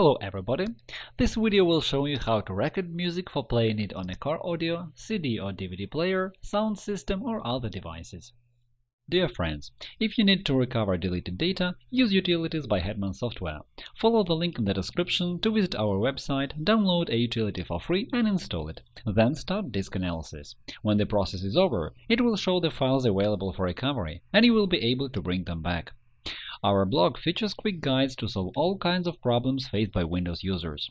Hello everybody! This video will show you how to record music for playing it on a car audio, CD or DVD player, sound system or other devices. Dear friends, if you need to recover deleted data, use Utilities by Hetman Software. Follow the link in the description to visit our website, download a utility for free and install it. Then start disk analysis. When the process is over, it will show the files available for recovery, and you will be able to bring them back. Our blog features quick guides to solve all kinds of problems faced by Windows users.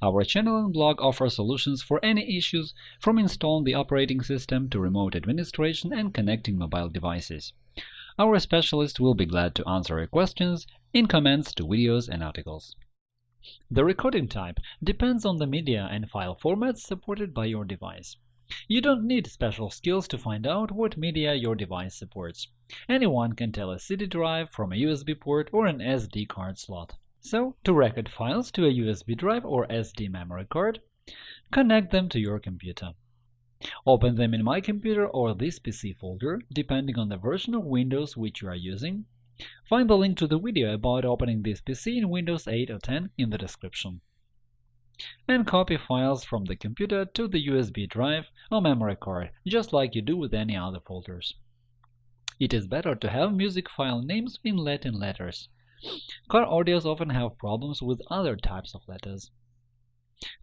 Our channel and blog offer solutions for any issues, from installing the operating system to remote administration and connecting mobile devices. Our specialists will be glad to answer your questions in comments to videos and articles. The recording type depends on the media and file formats supported by your device. You don't need special skills to find out what media your device supports. Anyone can tell a CD drive from a USB port or an SD card slot. So, to record files to a USB drive or SD memory card, connect them to your computer. Open them in My Computer or this PC folder, depending on the version of Windows which you are using. Find the link to the video about opening this PC in Windows 8 or 10 in the description and copy files from the computer to the USB drive or memory card, just like you do with any other folders. It is better to have music file names in Latin letters. Car audios often have problems with other types of letters.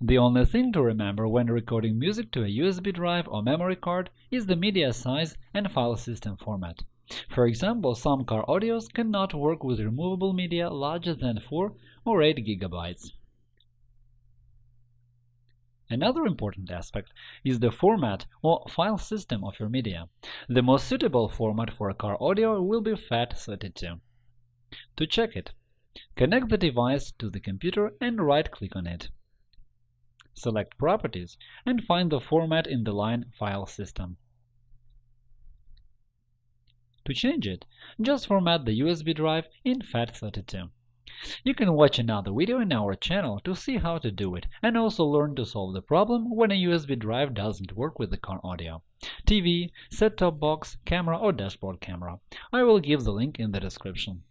The only thing to remember when recording music to a USB drive or memory card is the media size and file system format. For example, some car audios cannot work with removable media larger than 4 or 8 gigabytes. Another important aspect is the format or file system of your media. The most suitable format for car audio will be FAT32. To check it, connect the device to the computer and right-click on it. Select Properties and find the format in the line File System. To change it, just format the USB drive in FAT32. You can watch another video in our channel to see how to do it, and also learn to solve the problem when a USB drive doesn't work with the car audio. TV, set-top box, camera or dashboard camera. I will give the link in the description.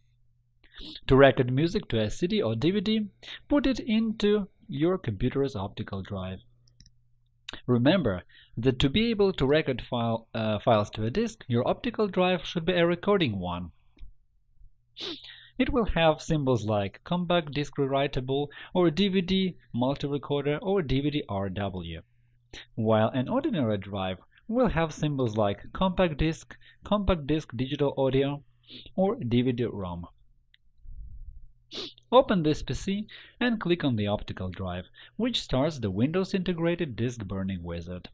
To record music to a CD or DVD, put it into your computer's optical drive. Remember that to be able to record file, uh, files to a disk, your optical drive should be a recording one. It will have symbols like compact disc rewritable or DVD multi-recorder or DVD-RW, while an ordinary drive will have symbols like compact disc, compact disc digital audio, or DVD-ROM. Open this PC and click on the optical drive, which starts the Windows Integrated Disk Burning wizard.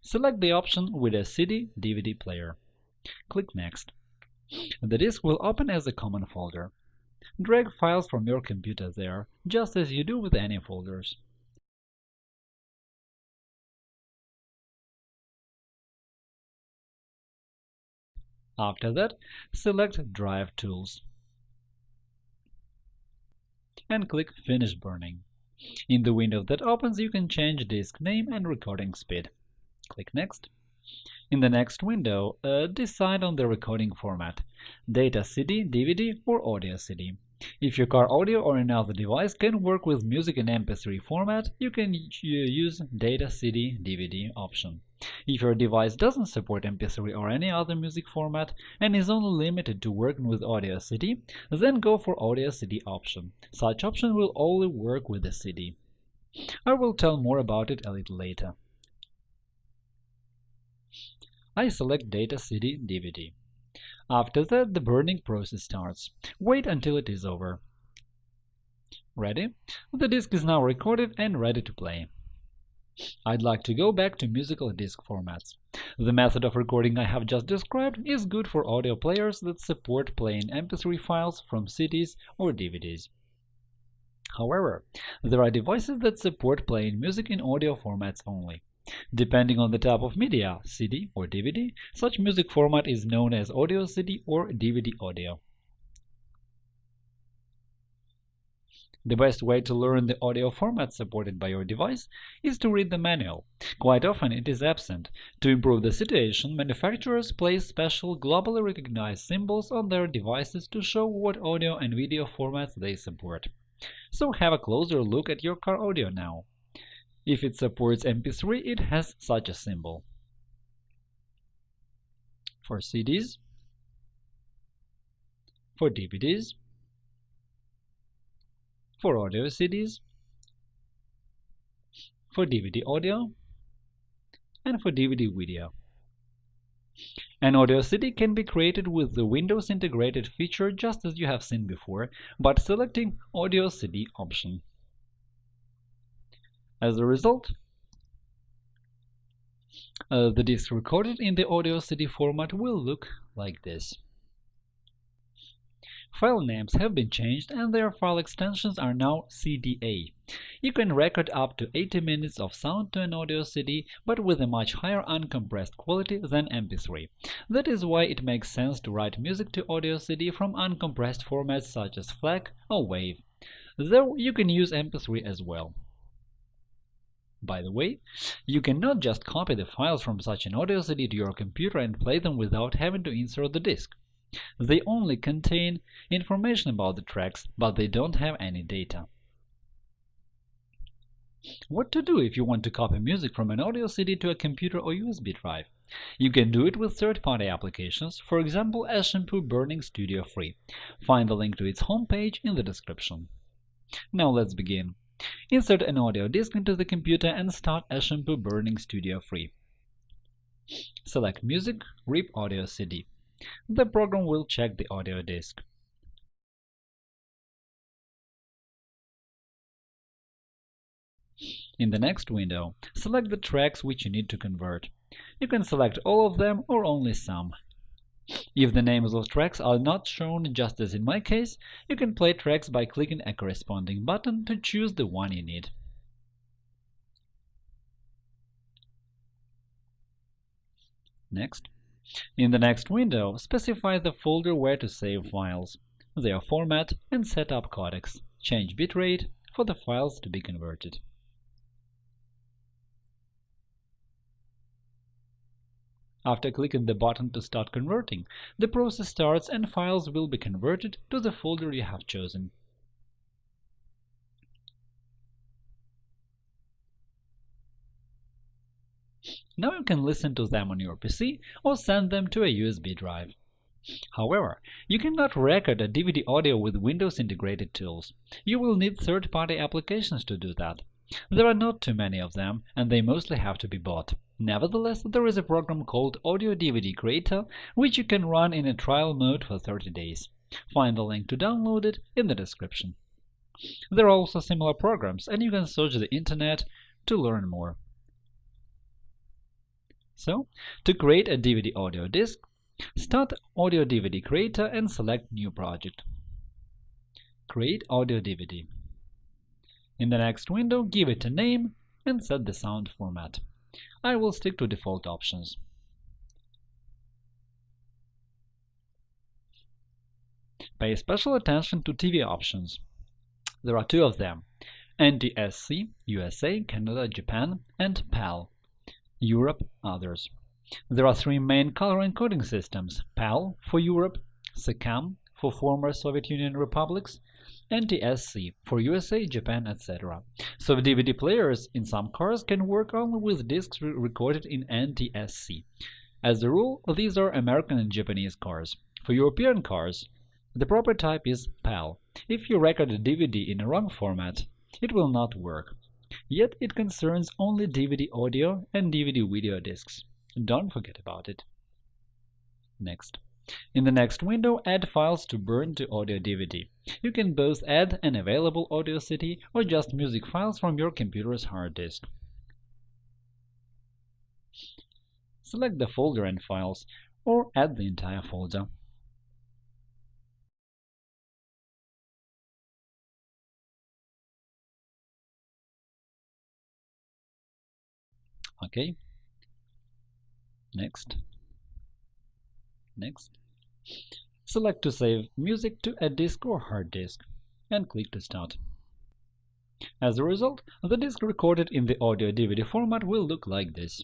Select the option with a CD-DVD player. Click Next. The disk will open as a common folder. Drag files from your computer there, just as you do with any folders. After that, select Drive Tools and click Finish burning. In the window that opens, you can change disk name and recording speed. Click Next. In the next window, uh, decide on the recording format – data CD, DVD, or audio CD. If your car audio or another device can work with music in MP3 format, you can use Data CD DVD option. If your device doesn't support MP3 or any other music format and is only limited to working with audio CD, then go for Audio CD option. Such option will only work with the CD. I will tell more about it a little later. I select Data CD DVD. After that, the burning process starts. Wait until it is over. Ready? The disk is now recorded and ready to play. I'd like to go back to musical disk formats. The method of recording I have just described is good for audio players that support playing MP3 files from CDs or DVDs. However, there are devices that support playing music in audio formats only. Depending on the type of media, CD or DVD, such music format is known as audio CD or DVD audio. The best way to learn the audio format supported by your device is to read the manual. Quite often it is absent. To improve the situation, manufacturers place special globally recognized symbols on their devices to show what audio and video formats they support. So have a closer look at your car audio now. If it supports MP3, it has such a symbol. For CDs, for DVDs, for audio CDs, for DVD audio, and for DVD video. An audio CD can be created with the Windows integrated feature just as you have seen before, but selecting Audio CD option. As a result, uh, the disk recorded in the audio CD format will look like this. File names have been changed and their file extensions are now CDA. You can record up to 80 minutes of sound to an audio CD, but with a much higher uncompressed quality than MP3. That is why it makes sense to write music to audio CD from uncompressed formats such as FLAC or WAV, though you can use MP3 as well. By the way, you cannot just copy the files from such an audio CD to your computer and play them without having to insert the disk. They only contain information about the tracks, but they don't have any data. What to do if you want to copy music from an audio CD to a computer or USB drive? You can do it with third-party applications, for example Ashampoo Burning Studio Free. Find the link to its homepage in the description. Now let's begin. Insert an audio disk into the computer and start Ashampoo Burning Studio Free. Select Music, RIP Audio CD. The program will check the audio disk. In the next window, select the tracks which you need to convert. You can select all of them or only some. If the names of tracks are not shown just as in my case, you can play tracks by clicking a corresponding button to choose the one you need. Next, in the next window, specify the folder where to save files, their format, and set up codecs. Change bitrate for the files to be converted. After clicking the button to start converting, the process starts and files will be converted to the folder you have chosen. Now you can listen to them on your PC or send them to a USB drive. However, you cannot record a DVD audio with Windows integrated tools. You will need third-party applications to do that. There are not too many of them, and they mostly have to be bought. Nevertheless, there is a program called Audio DVD Creator, which you can run in a trial mode for 30 days. Find the link to download it in the description. There are also similar programs, and you can search the internet to learn more. So, to create a DVD audio disk, start Audio DVD Creator and select New Project. Create Audio DVD. In the next window, give it a name and set the sound format. I will stick to default options. Pay special attention to TV options. There are two of them – NTSC, USA, Canada, Japan, and PAL, Europe, others. There are three main color encoding systems – PAL for Europe, SECAM for former Soviet Union republics, NTSC for USA, Japan, etc. So DVD players in some cars can work only with discs re recorded in NTSC. As a rule, these are American and Japanese cars. For European cars, the proper type is PAL. If you record a DVD in a wrong format, it will not work. Yet it concerns only DVD audio and DVD video discs. Don't forget about it. Next. In the next window, add files to burn to audio DVD. You can both add an available audio CD or just music files from your computer's hard disk. Select the folder and files, or add the entire folder. OK. Next. Next. Select to save music to a disk or hard disk, and click to start. As a result, the disc recorded in the audio-DVD format will look like this.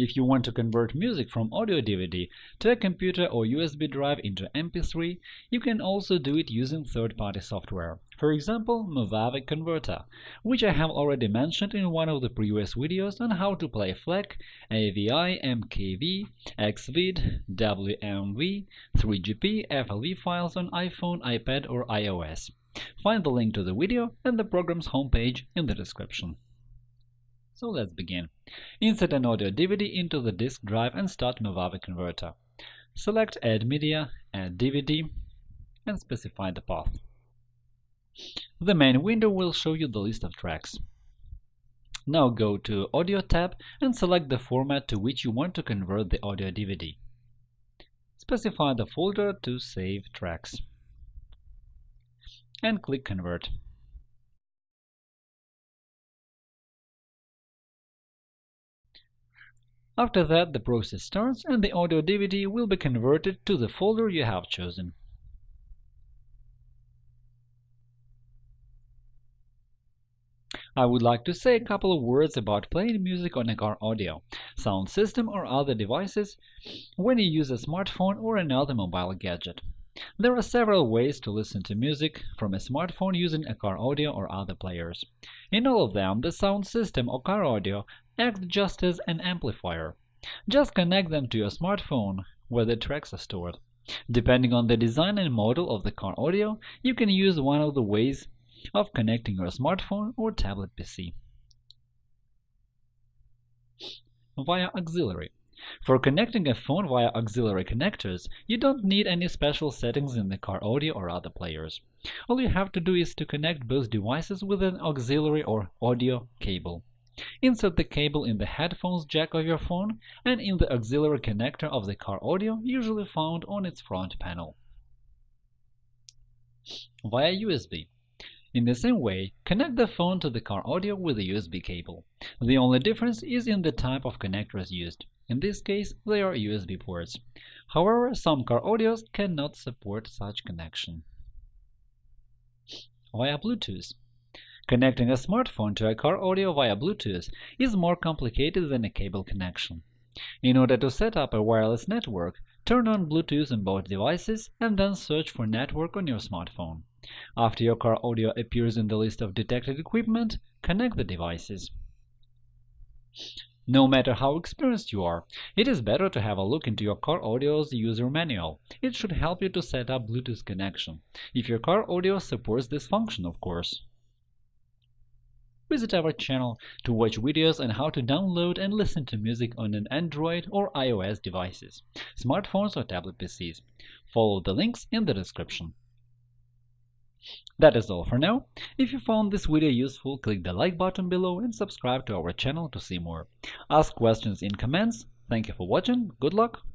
If you want to convert music from audio DVD to a computer or USB drive into MP3, you can also do it using third-party software, for example Movavi Converter, which I have already mentioned in one of the previous videos on how to play FLAC, AVI, MKV, XVID, WMV, 3GP, FLV files on iPhone, iPad or iOS. Find the link to the video and the program's homepage in the description. So let's begin. Insert an audio DVD into the disk drive and start Movavi Converter. Select Add Media, Add DVD, and specify the path. The main window will show you the list of tracks. Now go to Audio tab and select the format to which you want to convert the audio DVD. Specify the folder to save tracks. And click Convert. After that, the process starts and the audio DVD will be converted to the folder you have chosen. I would like to say a couple of words about playing music on a car audio, sound system or other devices when you use a smartphone or another mobile gadget. There are several ways to listen to music from a smartphone using a car audio or other players. In all of them, the sound system or car audio acts just as an amplifier. Just connect them to your smartphone, where the tracks are stored. Depending on the design and model of the car audio, you can use one of the ways of connecting your smartphone or tablet PC. Via auxiliary for connecting a phone via auxiliary connectors, you don't need any special settings in the car audio or other players. All you have to do is to connect both devices with an auxiliary or audio cable. Insert the cable in the headphones jack of your phone and in the auxiliary connector of the car audio usually found on its front panel. Via USB in the same way, connect the phone to the car audio with a USB cable. The only difference is in the type of connectors used. In this case, they are USB ports. However, some car audios cannot support such connection. Via Bluetooth Connecting a smartphone to a car audio via Bluetooth is more complicated than a cable connection. In order to set up a wireless network, turn on Bluetooth on both devices and then search for network on your smartphone. After your car audio appears in the list of detected equipment, connect the devices. No matter how experienced you are, it is better to have a look into your car audio's user manual. It should help you to set up Bluetooth connection, if your car audio supports this function, of course. Visit our channel to watch videos on how to download and listen to music on an Android or iOS devices, smartphones or tablet PCs. Follow the links in the description. That is all for now. If you found this video useful, click the like button below and subscribe to our channel to see more. Ask questions in comments. Thank you for watching, good luck,